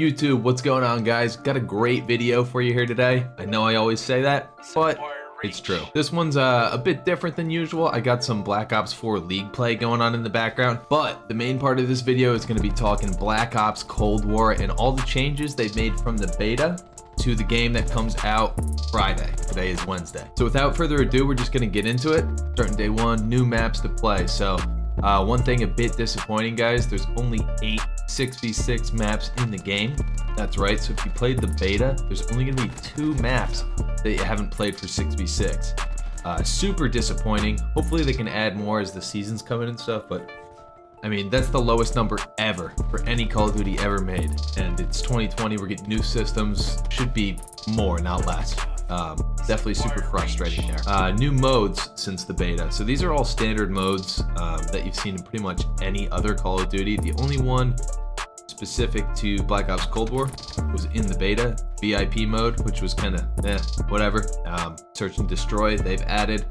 YouTube, what's going on guys? Got a great video for you here today. I know I always say that, but it's true. This one's uh, a bit different than usual. I got some Black Ops 4 League play going on in the background, but the main part of this video is gonna be talking Black Ops Cold War and all the changes they've made from the beta to the game that comes out Friday. Today is Wednesday. So without further ado, we're just gonna get into it. Starting day one, new maps to play. So uh, one thing a bit disappointing, guys, there's only eight 6v6 maps in the game. That's right, so if you played the beta, there's only gonna be two maps that you haven't played for 6v6. Uh, super disappointing. Hopefully they can add more as the seasons come in and stuff, but I mean, that's the lowest number ever for any Call of Duty ever made. And it's 2020, we're getting new systems. Should be more, not less. Um, definitely super frustrating there. Uh, new modes since the beta. So these are all standard modes um, that you've seen in pretty much any other Call of Duty. The only one specific to Black Ops Cold War was in the beta, VIP mode, which was kind of eh, whatever. Um, Search and Destroy, they've added.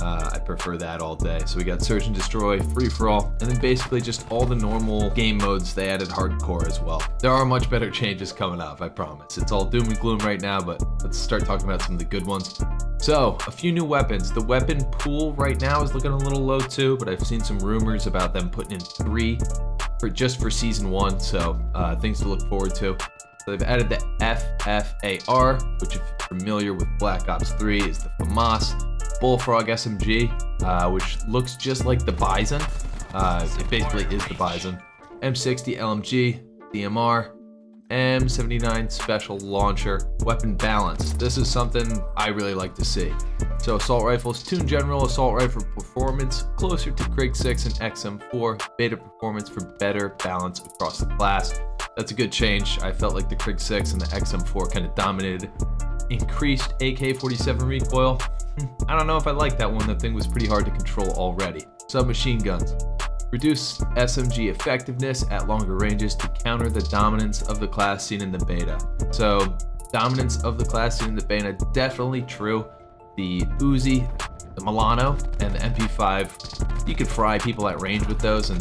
Uh, I prefer that all day. So we got Search and Destroy, Free For All, and then basically just all the normal game modes. They added Hardcore as well. There are much better changes coming up, I promise. It's all doom and gloom right now, but let's start talking about some of the good ones. So, a few new weapons. The weapon pool right now is looking a little low too, but I've seen some rumors about them putting in three for just for season one, so uh, things to look forward to. So they've added the FFAR, which if you're familiar with Black Ops 3 is the FAMAS Bullfrog SMG, uh, which looks just like the Bison. Uh, it basically is the Bison. M60 LMG, DMR, M79 Special Launcher, Weapon Balance. This is something I really like to see. So Assault Rifles, Tune General Assault Rifle Performance, closer to Krig 6 and XM4, Beta Performance for better balance across the class. That's a good change. I felt like the Krig 6 and the XM4 kind of dominated. Increased AK-47 recoil, Hmm, I don't know if I like that one. That thing was pretty hard to control already. Submachine guns. Reduce SMG effectiveness at longer ranges to counter the dominance of the class seen in the beta. So, dominance of the class seen in the beta, definitely true. The Uzi, the Milano, and the MP5, you could fry people at range with those, and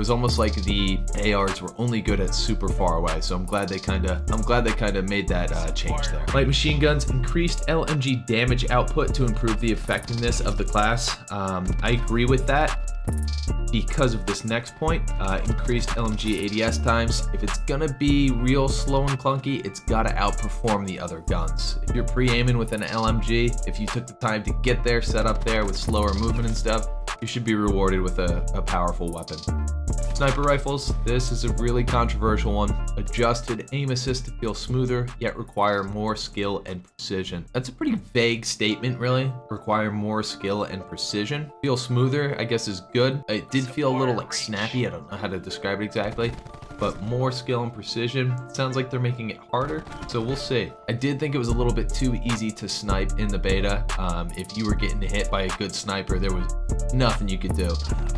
was almost like the ARs were only good at super far away. So I'm glad they kind of I'm glad they kind of made that uh, change there. Light machine guns increased LMG damage output to improve the effectiveness of the class. Um, I agree with that because of this next point, uh, increased LMG ADS times. If it's gonna be real slow and clunky, it's gotta outperform the other guns. If you're pre-aiming with an LMG, if you took the time to get there, set up there with slower movement and stuff, you should be rewarded with a, a powerful weapon. Sniper rifles, this is a really controversial one. Adjusted aim assist to feel smoother, yet require more skill and precision. That's a pretty vague statement, really. Require more skill and precision. Feel smoother, I guess is good. It did feel a little like snappy, I don't know how to describe it exactly but more skill and precision. sounds like they're making it harder, so we'll see. I did think it was a little bit too easy to snipe in the beta. Um, if you were getting hit by a good sniper, there was nothing you could do.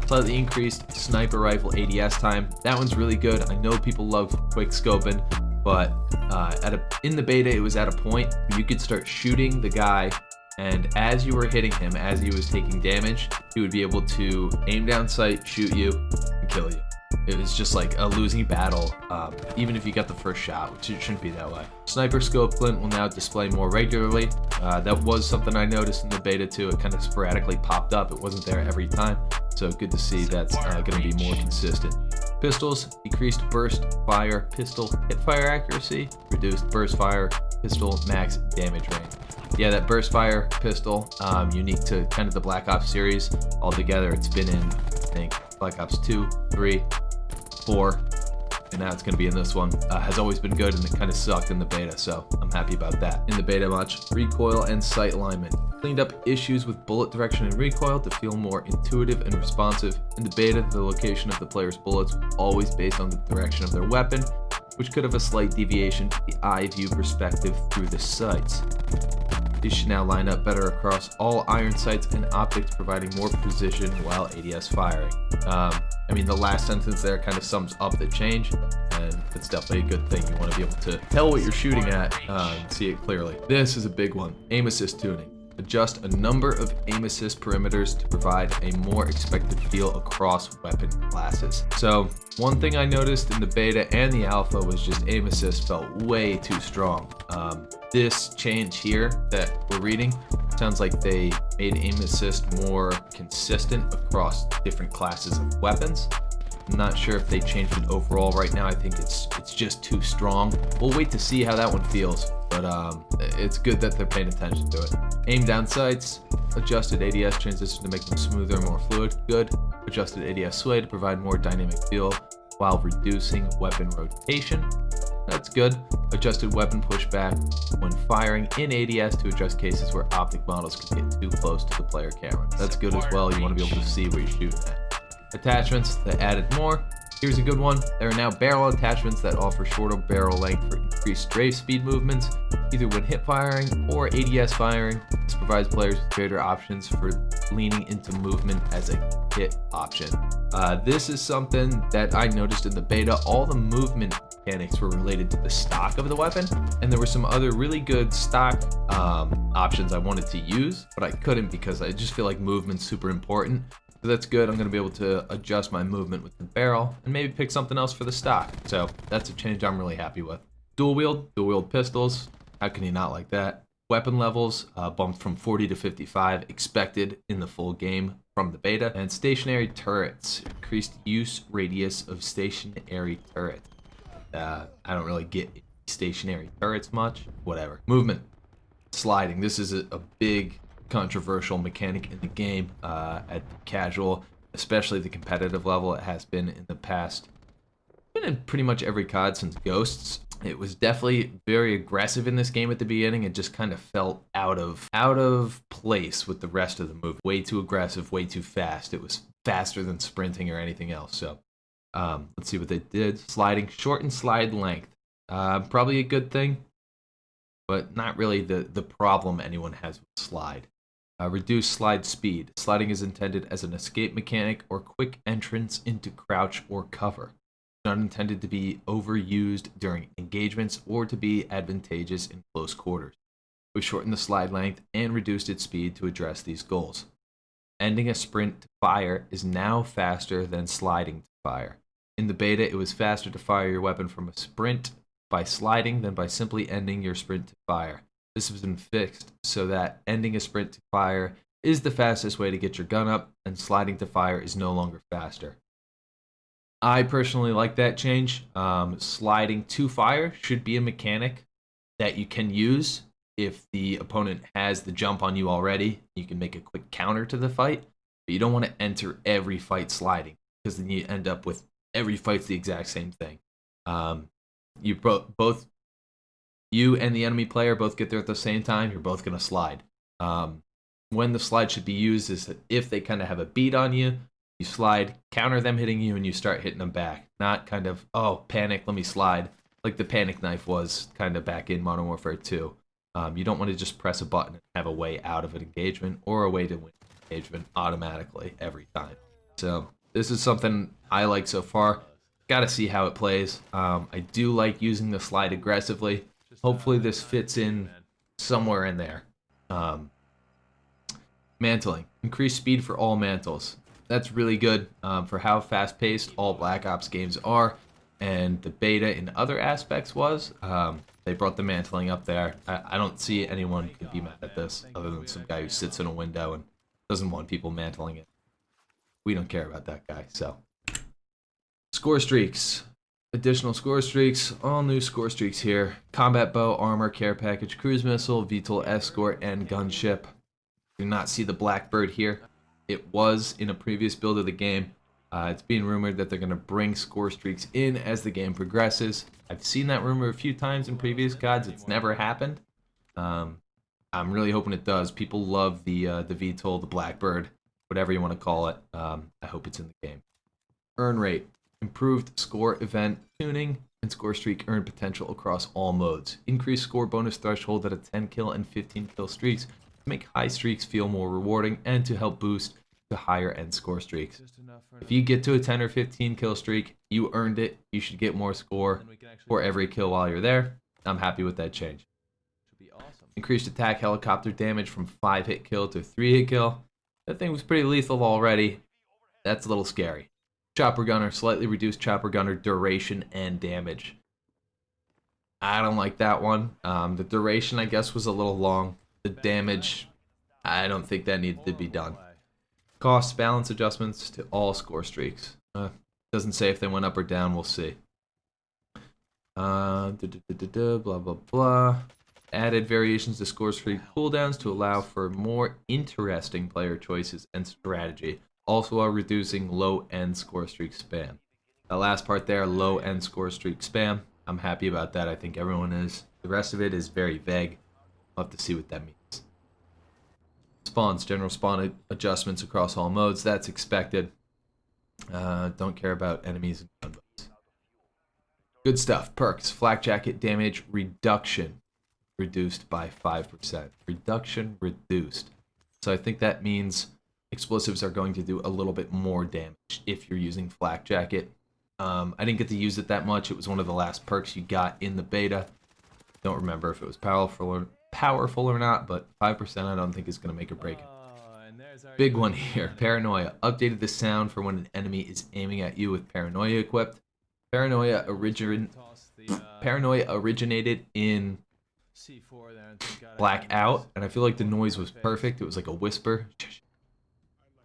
Slightly increased sniper rifle ADS time. That one's really good. I know people love quick scoping, but uh, at a, in the beta, it was at a point you could start shooting the guy and as you were hitting him, as he was taking damage, he would be able to aim down sight, shoot you, and kill you it was just like a losing battle, um, even if you got the first shot, which it shouldn't be that way. Sniper scope glint will now display more regularly. Uh, that was something I noticed in the beta too. It kind of sporadically popped up. It wasn't there every time. So good to see that's uh, going to be more consistent. Pistols, decreased burst fire, pistol hip fire accuracy, reduced burst fire, pistol max damage range. Yeah, that burst fire pistol, um, unique to kind of the Black Ops series. Altogether, it's been in, I think, Black Ops 2, 3, 4, and now it's going to be in this one. Uh, has always been good and it kind of sucked in the beta, so I'm happy about that. In the beta much, recoil and sight alignment. Cleaned up issues with bullet direction and recoil to feel more intuitive and responsive. In the beta, the location of the player's bullets was always based on the direction of their weapon, which could have a slight deviation to the eye view perspective through the sights. These should now line up better across all iron sights and optics, providing more precision while ADS firing. Um, I mean, the last sentence there kind of sums up the change, and it's definitely a good thing. You want to be able to tell what you're shooting at uh, and see it clearly. This is a big one, aim assist tuning. Adjust a number of aim assist perimeters to provide a more expected feel across weapon classes. So one thing I noticed in the beta and the alpha was just aim assist felt way too strong. Um, this change here that we're reading sounds like they made aim assist more consistent across different classes of weapons. I'm not sure if they changed it overall right now. I think it's it's just too strong. We'll wait to see how that one feels, but um, it's good that they're paying attention to it. Aim down sights, adjusted ADS transition to make them smoother and more fluid, good. Adjusted ADS sway to provide more dynamic feel while reducing weapon rotation. That's good. Adjusted weapon pushback when firing in ADS to address cases where optic models can get too close to the player camera. That's good as well. You want to be able to see where you're shooting at. Attachments, they added more. Here's a good one. There are now barrel attachments that offer shorter barrel length for increased strafe speed movements, either when hip firing or ADS firing. This provides players with greater options for leaning into movement as a hit option. Uh, this is something that I noticed in the beta. All the movement mechanics were related to the stock of the weapon, and there were some other really good stock um, options I wanted to use, but I couldn't because I just feel like movement's super important. So that's good. I'm going to be able to adjust my movement with the barrel and maybe pick something else for the stock. So that's a change I'm really happy with. Dual wield, dual wield pistols. How can you not like that? Weapon levels uh, bumped from 40 to 55, expected in the full game from the beta. And stationary turrets, increased use radius of stationary turret. Uh, I don't really get stationary turrets much. Whatever. Movement, sliding. This is a, a big controversial mechanic in the game uh, at casual, especially the competitive level. It has been in the past. Been in pretty much every COD since Ghosts. It was definitely very aggressive in this game at the beginning. It just kind of felt out of out of place with the rest of the move. Way too aggressive, way too fast. It was faster than sprinting or anything else. So um, let's see what they did. Sliding, short and slide length. Uh, probably a good thing, but not really the, the problem anyone has with slide. Uh, reduce slide speed. Sliding is intended as an escape mechanic or quick entrance into crouch or cover. Not intended to be overused during engagements or to be advantageous in close quarters. We've shortened the slide length and reduced its speed to address these goals. Ending a sprint to fire is now faster than sliding to fire. In the beta, it was faster to fire your weapon from a sprint by sliding than by simply ending your sprint to fire. This has been fixed so that ending a sprint to fire is the fastest way to get your gun up, and sliding to fire is no longer faster. I personally like that change. Um, sliding to fire should be a mechanic that you can use if the opponent has the jump on you already. You can make a quick counter to the fight, but you don't want to enter every fight sliding because then you end up with every fight's the exact same thing. Um, you both you and the enemy player both get there at the same time, you're both going to slide. Um, when the slide should be used is if they kind of have a beat on you, you slide, counter them hitting you, and you start hitting them back. Not kind of, oh, panic, let me slide, like the panic knife was kind of back in Modern Warfare 2. Um, you don't want to just press a button and have a way out of an engagement or a way to win an engagement automatically every time. So this is something I like so far. Got to see how it plays. Um, I do like using the slide aggressively. Hopefully this fits in somewhere in there. Um, mantling. Increased speed for all mantles. That's really good um, for how fast-paced all Black Ops games are. And the beta in other aspects was. Um, they brought the mantling up there. I, I don't see anyone could be mad at this other than some guy who sits in a window and doesn't want people mantling it. We don't care about that guy, so. Score streaks. Additional score streaks, all new score streaks here. Combat bow, armor, care package, cruise missile, VTOL escort, and gunship. Do not see the Blackbird here. It was in a previous build of the game. Uh, it's being rumored that they're going to bring score streaks in as the game progresses. I've seen that rumor a few times in previous CODs. It's never happened. Um, I'm really hoping it does. People love the uh, the VTOL, the Blackbird, whatever you want to call it. Um, I hope it's in the game. Earn rate improved score event tuning, and score streak earn potential across all modes. Increased score bonus threshold at a 10 kill and 15 kill streaks to make high streaks feel more rewarding and to help boost to higher end score streaks. If you get to a 10 or 15 kill streak, you earned it. You should get more score for every kill while you're there. I'm happy with that change. increased attack helicopter damage from 5 hit kill to 3 hit kill. That thing was pretty lethal already. That's a little scary. Chopper gunner, slightly reduced chopper gunner duration and damage. I don't like that one. Um, the duration, I guess, was a little long. The damage, I don't think that needed to be done. Cost balance adjustments to all score streaks. Uh, doesn't say if they went up or down. We'll see. Uh, duh, duh, duh, blah blah blah. Added variations to score streak cooldowns to allow for more interesting player choices and strategy. Also, are reducing low end score streak spam. The last part there, low end score streak spam. I'm happy about that. I think everyone is. The rest of it is very vague. I'll have to see what that means. Spawns, general spawn adjustments across all modes. That's expected. Uh, don't care about enemies and gunboats. Good stuff. Perks. Flak jacket damage reduction reduced by 5%. Reduction reduced. So I think that means explosives are going to do a little bit more damage if you're using flak jacket. Um, I didn't get to use it that much. It was one of the last perks you got in the beta. Don't remember if it was powerful or powerful or not, but 5% I don't think is going to make or break it. Big one here, Paranoia. Updated the sound for when an enemy is aiming at you with Paranoia equipped. Paranoia origin Paranoia originated in Blackout, and I feel like the noise was perfect. It was like a whisper.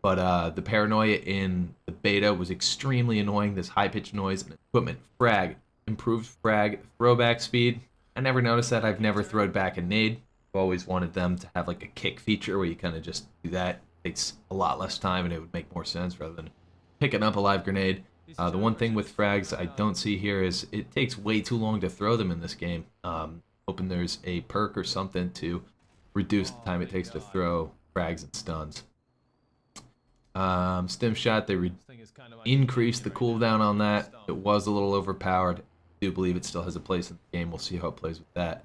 But uh, the Paranoia in the beta was extremely annoying. This high-pitched noise and equipment. Frag. Improved frag throwback speed. I never noticed that. I've never thrown back a nade. I've always wanted them to have like a kick feature where you kind of just do that It takes a lot less time and it would make more sense rather than picking up a live grenade. Uh, the one thing with frags I don't see here is it takes way too long to throw them in this game. Um, hoping there's a perk or something to reduce the time it takes to throw frags and stuns. Um, stim shot, they re increased the cooldown on that. It was a little overpowered. I do believe it still has a place in the game. We'll see how it plays with that.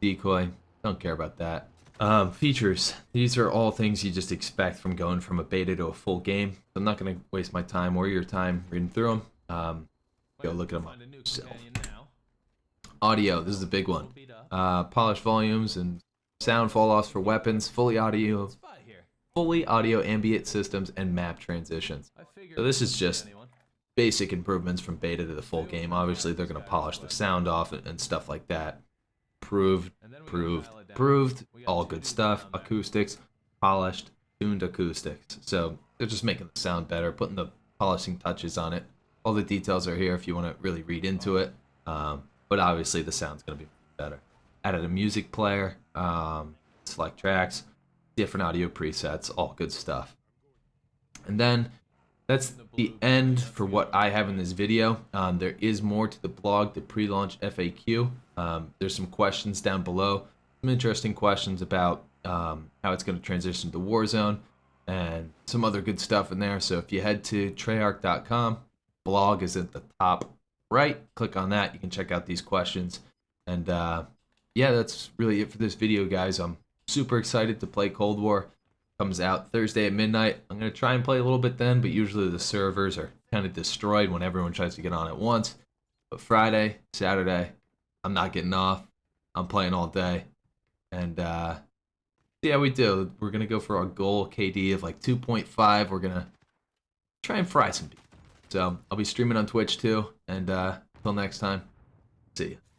Decoy, don't care about that. Um, features. These are all things you just expect from going from a beta to a full game. I'm not going to waste my time or your time reading through them. Um, go look at them yourself. Audio. This is a big one. Uh, polished volumes and sound fall-offs for weapons. Foley audio. Foley audio ambient systems and map transitions. So this is just basic improvements from beta to the full game. Obviously, they're going to polish the sound off and stuff like that proved, proved, proved, all good stuff. Acoustics, polished, tuned acoustics. So they're just making the sound better, putting the polishing touches on it. All the details are here if you want to really read into it. Um, but obviously the sound's going to be better. Added a music player, um, select tracks, different audio presets, all good stuff. And then that's the end for what I have in this video. Um, there is more to the blog, the pre-launch FAQ. Um, there's some questions down below, some interesting questions about um, how it's going to transition to Warzone and some other good stuff in there. So if you head to treyarch.com, blog is at the top right. Click on that. You can check out these questions. And uh, yeah, that's really it for this video, guys. I'm super excited to play Cold War comes out Thursday at midnight. I'm going to try and play a little bit then, but usually the servers are kind of destroyed when everyone tries to get on at once. But Friday, Saturday, I'm not getting off. I'm playing all day. And uh, see how we do. We're going to go for our goal KD of like 2.5. We're going to try and fry some people. So I'll be streaming on Twitch too. And uh, until next time, see you.